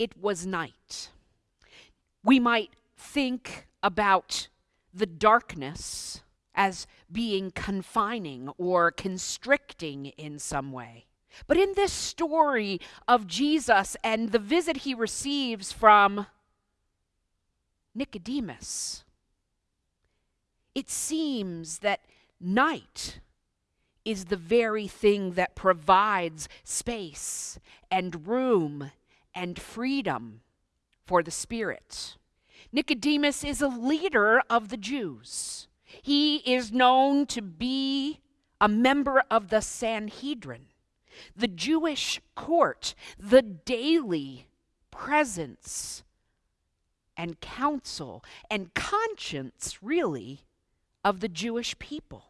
it was night. We might think about the darkness as being confining or constricting in some way. But in this story of Jesus and the visit he receives from Nicodemus, it seems that night is the very thing that provides space and room and freedom for the Spirit. Nicodemus is a leader of the Jews. He is known to be a member of the Sanhedrin, the Jewish court, the daily presence and counsel and conscience, really, of the Jewish people.